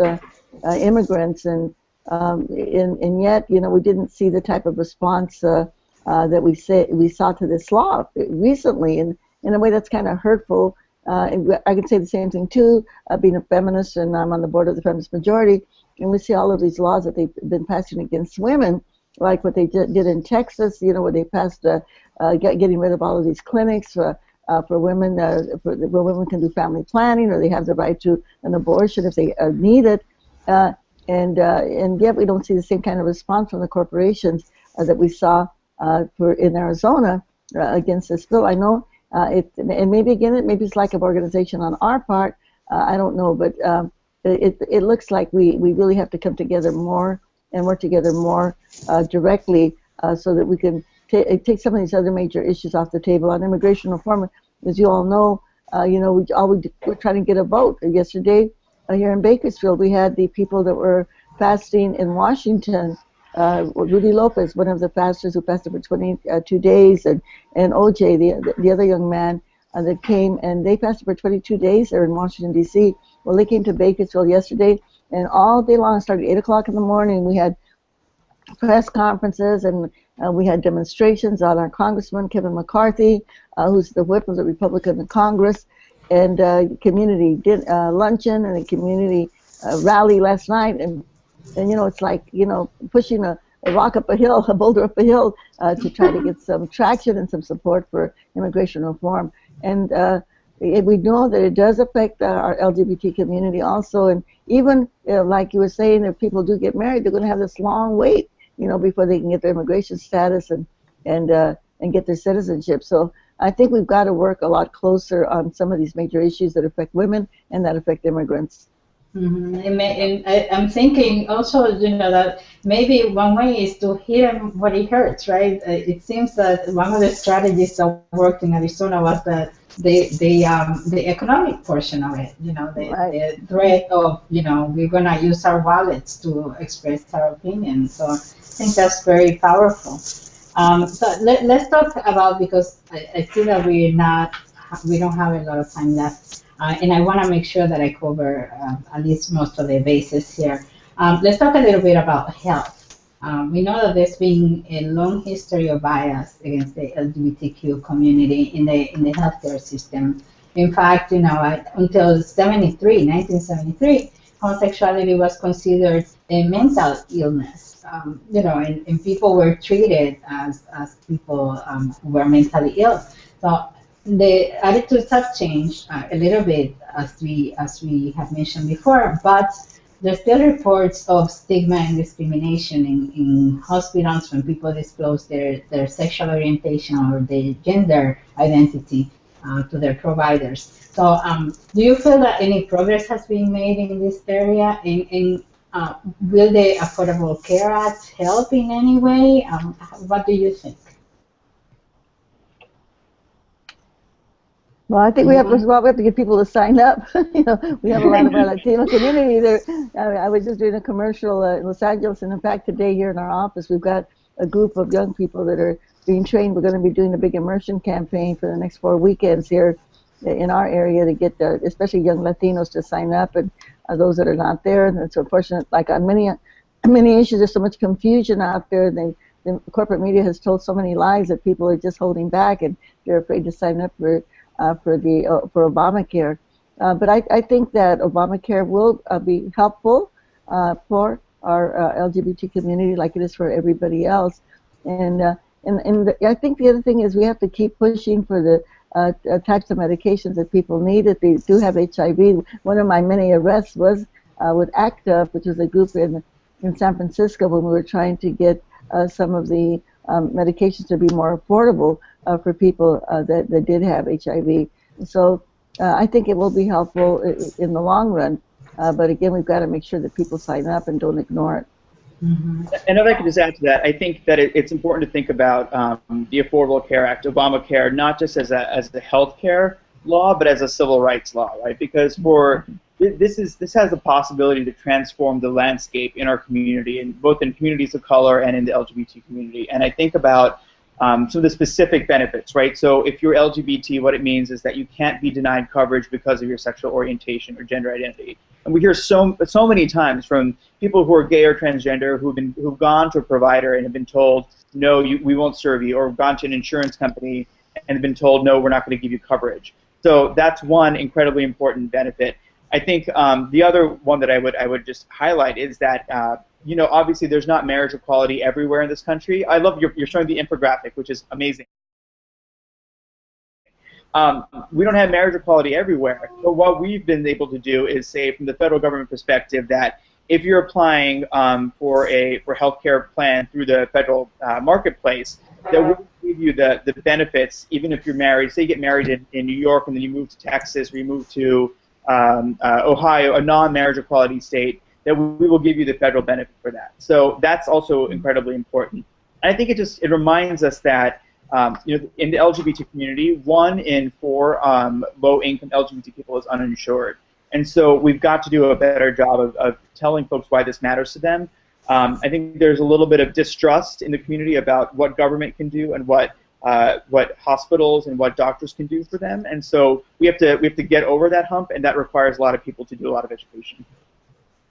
immigrants, and um, and and yet, you know, we didn't see the type of response that we say we saw to this law recently, and in a way that's kind of hurtful. I can say the same thing too, being a feminist, and I'm on the board of the feminist majority, and we see all of these laws that they've been passing against women, like what they did, in Texas, you know, where they passed uh, uh, get, getting rid of all of these clinics for, uh, for women, uh, for, where women can do family planning, or they have the right to an abortion if they uh, need it. Uh, and uh, and yet we don't see the same kind of response from the corporations uh, that we saw uh, for in Arizona uh, against this bill. I know uh, it, and maybe again, it maybe it's lack of organization on our part. Uh, I don't know, but um, it it looks like we we really have to come together more and work together more uh, directly uh, so that we can ta take some of these other major issues off the table. On immigration reform, as you all know, uh, you know, we all we, we're trying to get a vote. Yesterday, uh, here in Bakersfield, we had the people that were fasting in Washington. Uh, Rudy Lopez, one of the pastors who fasted for 22 days, and, and OJ, the, the other young man uh, that came, and they fasted for 22 days there in Washington, D.C. Well, they came to Bakersfield yesterday, and all day long, started 8 o'clock in the morning, we had press conferences and uh, we had demonstrations on our Congressman Kevin McCarthy, uh, who's the whip of the Republican Congress, and uh, community din- uh, luncheon and a community uh, rally last night. And, and, you know, it's like, you know, pushing a, a rock up a hill, a boulder up a hill uh, to try to get some traction and some support for immigration reform. And we know that it does affect our LGBT community also. And even, you know, like you were saying, if people do get married, they're going to have this long wait, you know, before they can get their immigration status and, and, uh, and get their citizenship. So I think we've got to work a lot closer on some of these major issues that affect women and that affect immigrants. Mm-hmm. And, and I, I'm thinking also, you know, that maybe one way is to hit him what he hurts, right? Uh, It seems that one of the strategies that worked in Arizona was that the the um, the economic portion of it, you know, the, Right. the threat of, you know, we're gonna use our wallets to express our opinion. So I think that's very powerful. Um, so let, let's talk about because I, I see that we're not we don't have a lot of time left. Uh, and I want to make sure that I cover uh, at least most of the bases here. Um, let's talk a little bit about health. Um, we know that there's been a long history of bias against the LGBTQ community in the in the healthcare system. In fact, you know, I- until 73, 1973, homosexuality was considered a mental illness. Um, you know, and, and people were treated as, as people um, who were mentally ill. So the attitudes have changed uh, a little bit as we as we have mentioned before, but there's still reports of stigma and discrimination in, in hospitals when people disclose their, their sexual orientation or their gender identity uh, to their providers. So, um, do you feel that any progress has been made in this area? And, uh, will the Affordable Care Act help in any way? Um, what do you think? Well, I think we have to, well, we have to get people to sign up. you know, we have a lot of our Latino community there. I, I was just doing a commercial uh, in Los Angeles, and in fact, today here in our office, we've got a group of young people that are being trained. We're going to be doing a big immersion campaign for the next four weekends here in our area to get the, especially young Latinos to sign up and uh, those that are not there. And it's unfortunate, like on many many issues, there's so much confusion out there. They, the corporate media has told so many lies that people are just holding back and they're afraid to sign up for uh, for the uh, for Obamacare. Uh, but I, I think that Obamacare will uh, be helpful uh, for our uh, LGBT community, like it is for everybody else. And and and the, I think the other thing is we have to keep pushing for the uh, types of medications that people need if they do have HIV. One of my many arrests was uh, with ACT-UP, which was a group in in San Francisco when we were trying to get uh, some of the um, medications to be more affordable uh, for people uh, that, that did have HIV. So uh, I think it will be helpful in the long run. Uh, but again, we've got to make sure that people sign up and don't ignore it. Mm-hmm. And if I could just add to that, I think that it, it's important to think about um, the Affordable Care Act, Obamacare, not just as a as a health care law, but as a civil rights law, right? Because for this is this has the possibility to transform the landscape in our community, and both in communities of color and in the LGBT community. And I think about um, some of the specific benefits, right? So if you're LGBT, what it means is that you can't be denied coverage because of your sexual orientation or gender identity. And we hear so so many times from people who are gay or transgender who've been who've gone to a provider and have been told, no, you, we won't serve you, or gone to an insurance company and have been told, no, we're not going to give you coverage. So that's one incredibly important benefit. I think um, the other one that I would I would just highlight is that uh, you know obviously there's not marriage equality everywhere in this country. I love your, you're showing the infographic, which is amazing. Um, we don't have marriage equality everywhere. So what we've been able to do is say from the federal government perspective that if you're applying um, for a for healthcare plan through the federal uh, marketplace, that will give you the, the benefits even if you're married. Say you get married in, in New York and then you move to Texas or you move to um, uh, Ohio, a non-marriage equality state, that we will give you the federal benefit for that. So that's also incredibly important. And I think it just it reminds us that um, you know in the LGBT community, one in four um, low-income LGBT people is uninsured, and so we've got to do a better job of, of telling folks why this matters to them. Um, I think there's a little bit of distrust in the community about what government can do and what uh, what hospitals and what doctors can do for them. And so we have to we have to get over that hump, and that requires a lot of people to do a lot of education.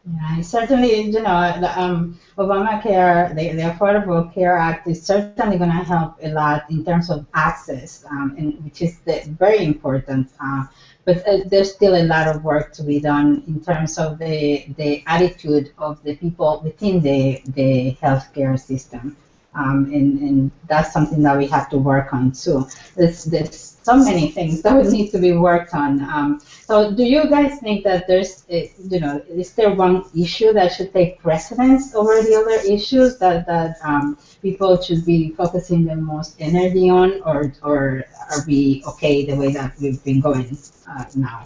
Yeah, certainly, you know, the, um, Obamacare, the, the Affordable Care Act is certainly going to help a lot in terms of access, um, and, which is the, very important. Uh, but uh, there's still a lot of work to be done in terms of the, the attitude of the people within the, the healthcare system. Um, and, and that's something that we have to work on too. There's, there's so many things that would need to be worked on. Um, so do you guys think that there's, you know, is there one issue that should take precedence over the other issues that, that um, people should be focusing the most energy on, or, or are we okay the way that we've been going uh, now?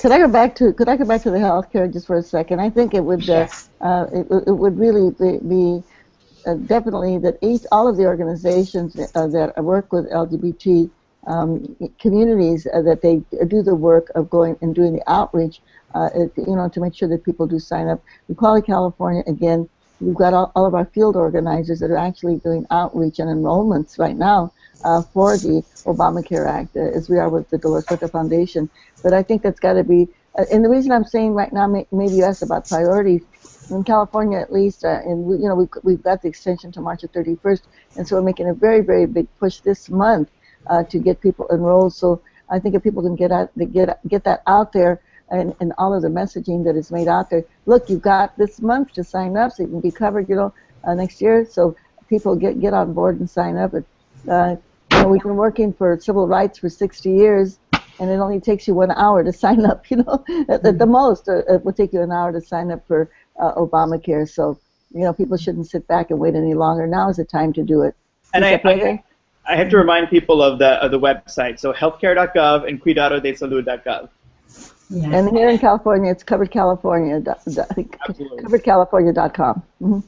Could I go back to Could I go back to the healthcare just for a second? I think it would uh, uh, it, it would really be, be uh, definitely that each, all of the organizations uh, that work with LGBT um, communities uh, that they do the work of going and doing the outreach, uh, you know, to make sure that people do sign up. Equality California, again, we've got all, all, of our field organizers that are actually doing outreach and enrollments right now uh, for the Obamacare Act, uh, as we are with the Dolores Huerta Foundation. But I think that's got to be, and the reason I'm saying right now, maybe you asked about priorities, in California at least, uh, and we, you know, we've, we've got the extension to March 31st, and so we're making a very, very big push this month uh, to get people enrolled. So I think if people can get out, get get that out there, and, and all of the messaging that is made out there. Look, you've got this month to sign up, so you can be covered, you know, uh, next year. So people get get on board and sign up. And, uh, you know, we've been working for civil rights for 60 years, and it only takes you one hour to sign up. You know, at, at the most, uh, it will take you an hour to sign up for uh, Obamacare. So, you know, people shouldn't sit back and wait any longer. Now is the time to do it. And I, I, I, have to remind people of the of the website. So healthcare.gov and cuidadodesalud.gov. Yes. And here in California, it's coveredcalifornia. Coveredcalifornia.com. Mm-hmm.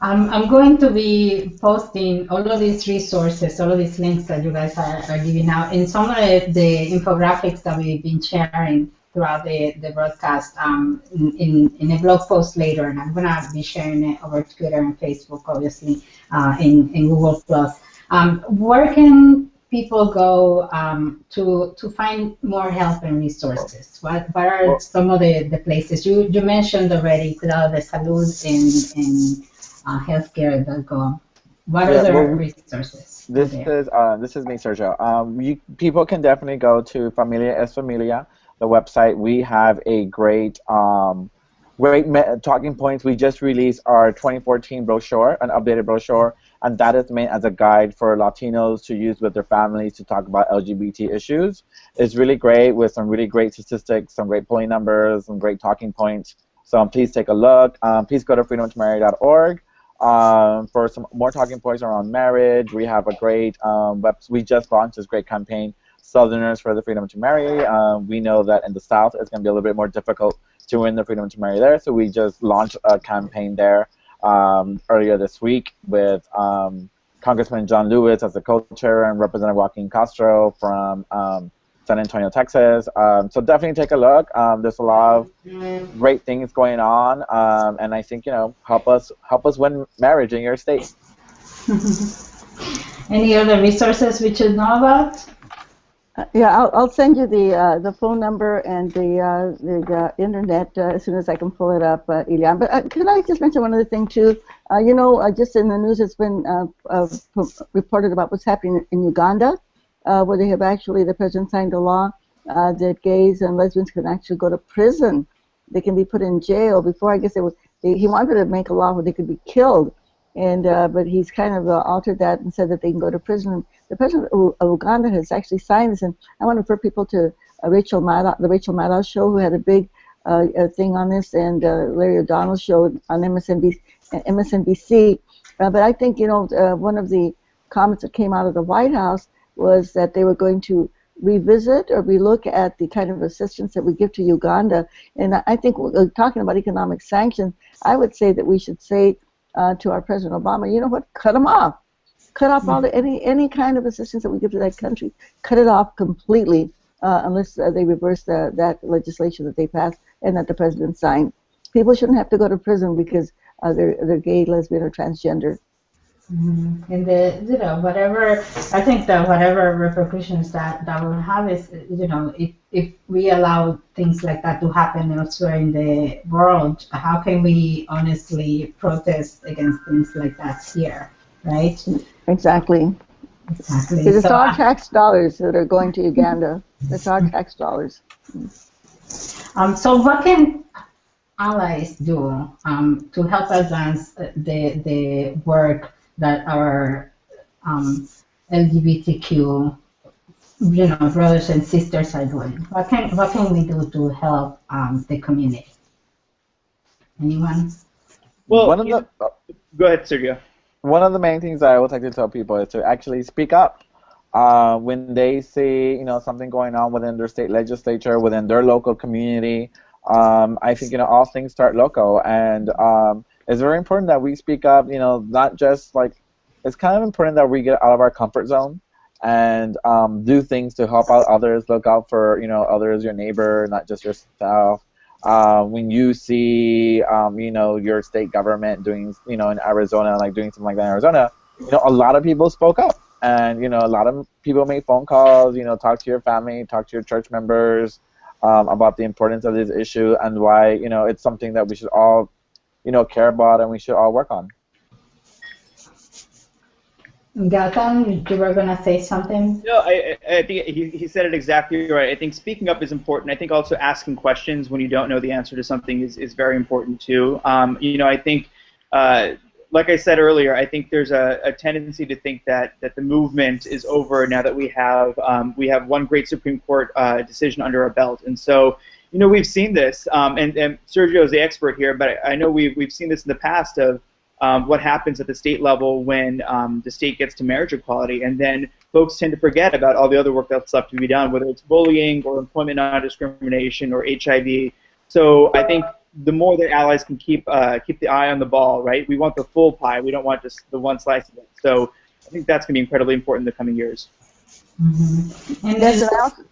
I'm, I'm going to be posting all of these resources, all of these links that you guys are, are giving out, and some of the, the infographics that we've been sharing throughout the, the broadcast um, in, in a blog post later, and I'm going to be sharing it over Twitter and Facebook, obviously, uh, in, in Google+. Plus. Um, where can people go um, to to find more help and resources? What, what are some of the, the places? You, you mentioned already Cuidado de Salud and, and uh, healthcare.gov. What Yeah, other well, resources? This is uh, this is me, Sergio. Um, you, people can definitely go to Familia es Familia, the website. We have a great um, great talking points. We just released our 2014 brochure, an updated brochure, and that is meant as a guide for Latinos to use with their families to talk about LGBT issues. It's really great with some really great statistics, some great polling numbers, some great talking points. So um, please take a look. Um, please go to freedomtomarry.org um, for some more talking points around marriage. We have a great um, web. We just launched this great campaign, Southerners for the Freedom to Marry. Um, we know that in the South it's going to be a little bit more difficult to win the freedom to marry there, so we just launched a campaign there um, earlier this week with um, Congressman John Lewis as the co-chair and Representative Joaquin Castro from um, San Antonio, Texas. Um, so definitely take a look. Um, there's a lot of great things going on, and I think you know help us help us win marriage in your state. Any other resources we should know about? Uh, Yeah, I'll, I'll send you the uh, the phone number and the uh, the uh, internet as soon as I can pull it up, uh, Elian. But uh, can I just mention one other thing too? Uh, you know, just in the news, it's been reported about what's happening in Uganda, where they have actually the president signed a law that gays and lesbians can actually go to prison. They can be put in jail. Before, I guess it was They, he wanted to make a law where they could be killed, and but he's kind of altered that and said that they can go to prison. The president of Uganda has actually signed this, and I want to refer people to uh, Rachel Maddow, the Rachel Maddow show, who had a big uh, uh, thing on this, and uh, Larry O'Donnell show on MSNBC. MSNBC. Uh, but I think you know uh, one of the comments that came out of the White House was that they were going to revisit or relook at the kind of assistance that we give to Uganda. And I- think uh, talking about economic sanctions, I would say that we should say uh, to our President Obama, you know what, cut them off. Cut off all the, any any kind of assistance that we give to that country. Cut it off completely uh, unless uh, they reverse the, that legislation that they passed and that the president signed. People shouldn't have to go to prison because uh, they're, they're gay, lesbian, or transgender. Mhm. And the you know whatever I think that whatever repercussions that that will have is you know if if we allow things like that to happen elsewhere in the world, how can we honestly protest against things like that here, right? Exactly. Exactly. Because it's So, our tax dollars that are going to Uganda. It's our tax dollars. Um, so what can allies do um, to help advance the, the work that our um, LGBTQ you know, brothers and sisters are doing? What can, what can we do to help um, the community? Anyone? Well, one of you- the Go ahead, Sergio. One of the main things I always like to tell people is to actually speak up. Uh, when they see you know something going on within their state legislature, within their local community, um, I think you know all things start local, and um, it's very important that we speak up. You know, not just like it's kind of important that we get out of our comfort zone and um, do things to help out others. Look out for you know others, your neighbor, not just yourself. Uh, when you see, um, you know, your state government doing, you know, in Arizona, like doing something like that in Arizona, you know, a lot of people spoke up, and you know, a lot of people made phone calls, you know, talk to your family, talk to your church members um, about the importance of this issue and why, you know, it's something that we should all, you know, care about and we should all work on. Gautam, you were going to say something? No, I, I I think he, he said it exactly right. I think speaking up is important. I think also asking questions when you don't know the answer to something is, is very important too. Um, you know, I think, uh, like I said earlier, I think there's a, a tendency to think that, that the movement is over now that we have um, we have one great Supreme Court uh, decision under our belt, and so you know we've seen this. Um, and, and Sergio is the expert here, but I know we've we've seen this in the past of um, what happens at the state level when um, the state gets to marriage equality, and then folks tend to forget about all the other work that's left to be done, whether it's bullying or employment non-discrimination or HIV. So I think the more that allies can keep uh, keep the eye on the ball, right? We want the full pie. We don't want just the one slice of it. So I think that's going to be incredibly important in the coming years. Mm-hmm. And Yes, there's and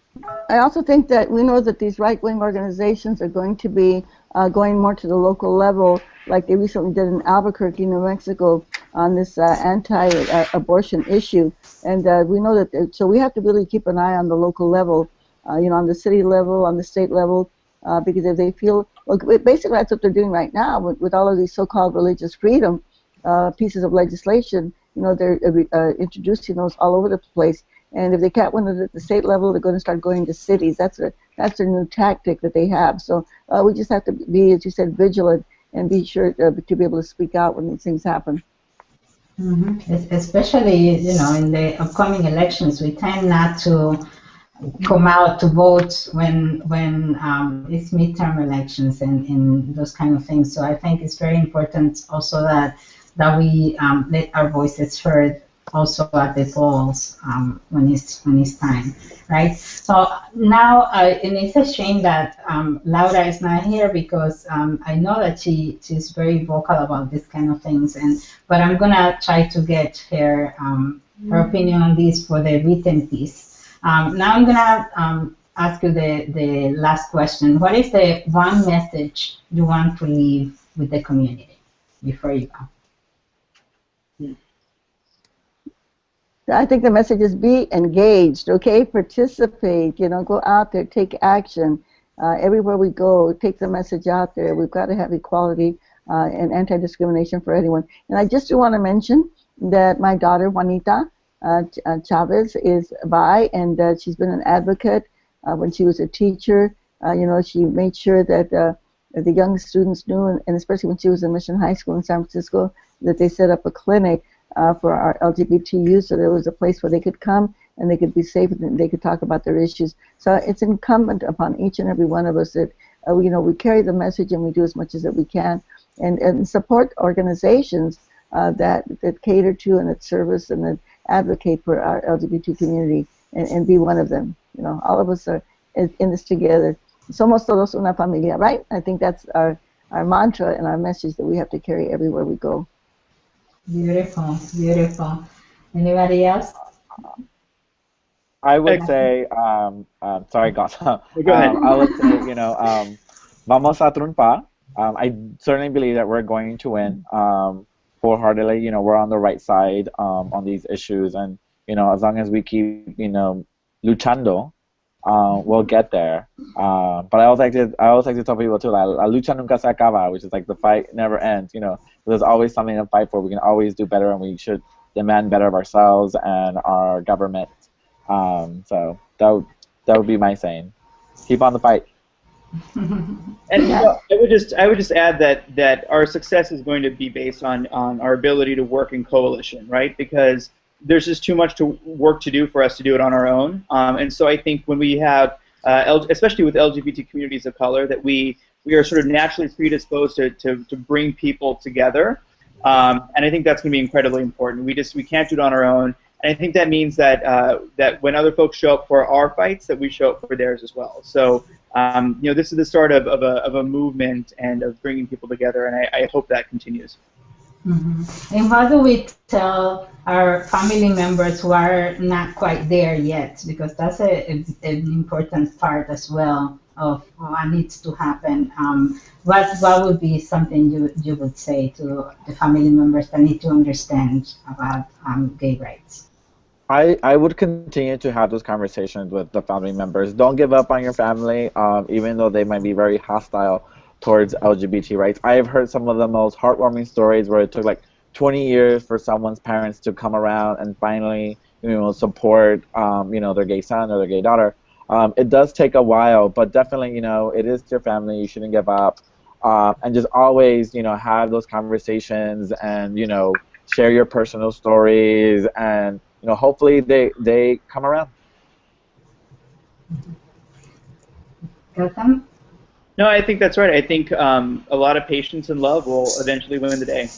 I also, think that we know that these right-wing organizations are going to be uh, going more to the local level, like they recently did in Albuquerque, New Mexico, on this uh, anti-abortion issue. And uh, we know that, so we have to really keep an eye on the local level, uh, you know, on the city level, on the state level, uh, because if they feel, well, basically that's what they're doing right now with, with all of these so-called religious freedom uh, pieces of legislation. You know, they're uh, introducing those all over the place. And if they can't win it at the state level, they're going to start going to cities. That's a that's a new tactic that they have. So uh, we just have to be, as you said, vigilant and be sure to, to be able to speak out when these things happen. Mhm. Especially, you know, in the upcoming elections, we tend not to come out to vote when when um, it's midterm elections and, and those kind of things. So I think it's very important also that that we um, let our voices heard also at the polls um, when it's when it's time, right? So now, uh, and it's a shame that um, Laura is not here because um, I know that she she's very vocal about this kind of things, and but I'm gonna try to get her um, her opinion on this for the written piece. Um, now I'm gonna um, ask you the the last question. What is the one message you want to leave with the community before you go? I think the message is be engaged, okay? Participate, you know, go out there, take action. Uh, everywhere we go, take the message out there. We've got to have equality uh, and anti-discrimination for anyone. And I just do want to mention that my daughter, Juanita uh, uh, Chavez, is bi, and she's been an advocate uh, when she was a teacher. Uh, you know, she made sure that the young students knew, and especially when she was in Mission High School in San Francisco, that they set up a clinic uh, for our LGBT youth, so there was a place where they could come and they could be safe and they could talk about their issues. So it's incumbent upon each and every one of us that uh, you know we carry the message and we do as much as that we can, and and support organizations uh, that that cater to and that service and that advocate for our LGBT community and, and be one of them. You know, all of us are in, this together. Somos todos una familia, right? I think that's our our mantra and our message that we have to carry everywhere we go. Beautiful, beautiful. Anybody else? I would say, um, um, sorry, Gautam. Go ahead. Um, I would say, you know, um, vamos a triunfar. Um, I certainly believe that we're going to win um, wholeheartedly. You know, we're on the right side um, on these issues, and you know, as long as we keep, you know, luchando, uh, we'll get there. Uh, but I always like to, I always like to tell people too, like, la lucha nunca se acaba, which is like the fight never ends. You know, there's always something to fight for. We can always do better, and we should demand better of ourselves and our government. Um, so that would, that would be my saying. Keep on the fight. And you know, I would just I would just add that that our success is going to be based on on our ability to work in coalition, right? Because there's just too much to work to do for us to do it on our own. Um, and so I think when we have, uh, especially with LGBT communities of color, that we we are sort of naturally predisposed to to, to bring people together. Um, and I think that's going to be incredibly important. We just we can't do it on our own. And I think that means that uh, that when other folks show up for our fights, that we show up for theirs as well. So um, you know, this is the start of, of, a, of a movement and of bringing people together, and I, I hope that continues. And how do we tell our family members who are not quite there yet? Because that's a, a, an important part as well of what needs to happen. Um, what what would be something you you would say to the family members that need to understand about um, gay rights? I, I would continue to have those conversations with the family members. Don't give up on your family, um, even though they might be very hostile towards LGBT rights. I have heard some of the most heartwarming stories where it took like 20 years for someone's parents to come around and finally, you know, support, um, you know, their gay son or their gay daughter. Um, it does take a while, but definitely, you know, it is your family. You shouldn't give up, um, and just always, you know, have those conversations and you know, share your personal stories and you know, hopefully they they come around. No, I think that's right. I think um, a lot of patience and love will eventually win the day.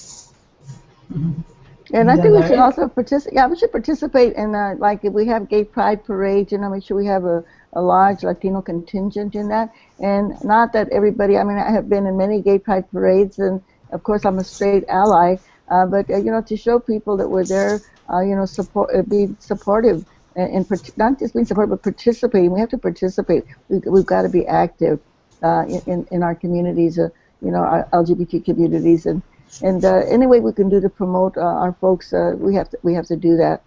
And I think we should also participate. Yeah, we should participate in uh, like if we have gay pride parades. You know, make sure we have a, a large Latino contingent in that. And not that everybody, I mean, I have been in many gay pride parades, and of course, I'm a straight ally, uh, but, uh, you know, to show people that we're there, uh, you know, support, uh, be supportive, and, and part- not just being supportive, but participating. We have to participate. We, we've got to be active uh, in, in our communities, uh, you know, our LGBT communities. And, and uh, any way we can do to promote uh, our folks, uh, we, have to, we have to do that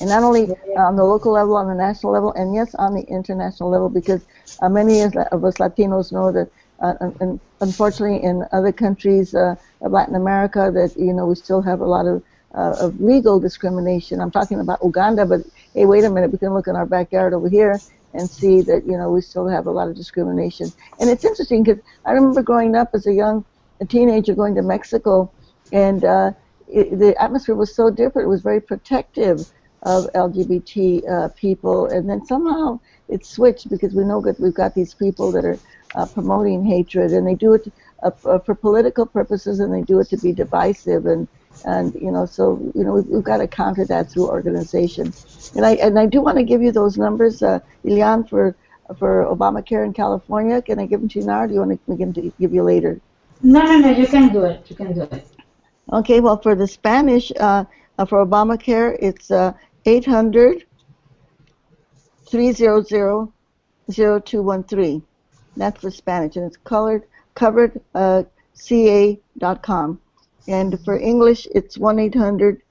and not only on the local level, on the national level, and yes, on the international level, because many of us Latinos know that, and unfortunately, in other countries of Latin America, that you know we still have a lot of, uh, of legal discrimination. I'm talking about Uganda, but hey, wait a minute, we can look in our backyard over here and see that you know we still have a lot of discrimination. And it's interesting because I remember growing up as a young a teenager going to Mexico, and uh, it, the atmosphere was so different. It was very protective of LGBT uh, people, and then somehow it switched because we know that we've got these people that are uh, promoting hatred, and they do it uh, for political purposes, and they do it to be divisive, and and you know, so you know, we've, we've got to counter that through organization. And I and I do want to give you those numbers, uh, Ilian, for for Obamacare in California. Can I give them to you now, or do you want to me to give you later? No, no, no. You can do it. You can do it. Okay, well, for the Spanish, uh, uh, for Obamacare, it's uh, 800 300 0213. That's for Spanish, and it's colored, covered uh, ca.com. And for English, it's 1 800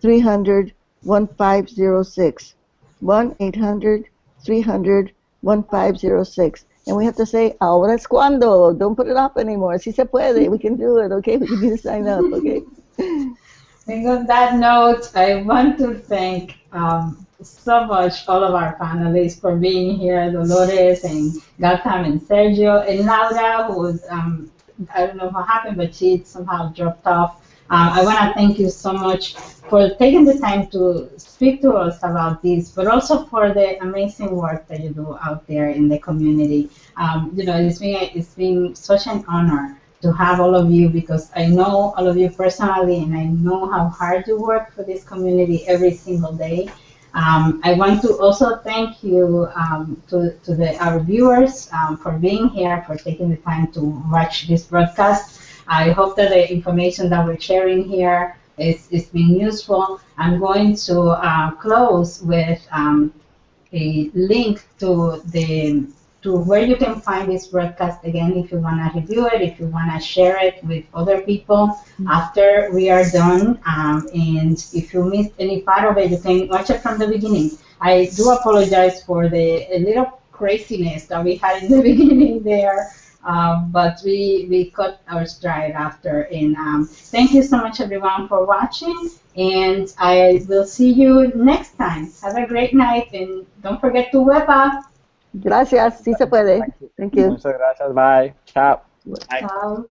300 1506. 1 800 300 1506. And we have to say, ahora es cuando. Don't put it off anymore. Si se puede. We can do it, okay? We can sign up, okay? And on that note, I want to thank um, so much all of our panelists for being here, Dolores and Gautam and Sergio and Laura, who was, um, I don't know what happened, but she somehow dropped off. Um, I want to thank you so much for taking the time to speak to us about this, but also for the amazing work that you do out there in the community. Um, you know, it's been it's been such an honor to have all of you because I know all of you personally, and I know how hard you work for this community every single day. Um, I want to also thank you um, to, to the, our viewers um, for being here, for taking the time to watch this broadcast. I hope that the information that we're sharing here is, is being useful. I'm going to uh, close with um, a link to the to where you can find this broadcast again if you want to review it, if you want to share it with other people after we are done. Um, and if you missed any part of it, you can watch it from the beginning. I do apologize for the a little craziness that we had in the beginning there. Um, but we, we cut our stride after. And um, thank you so much, everyone, for watching. And I will see you next time. Have a great night. And don't forget to web up. Gracias, sí se puede. Thank you. Muchas gracias. Bye. Ciao. Bye. Ciao.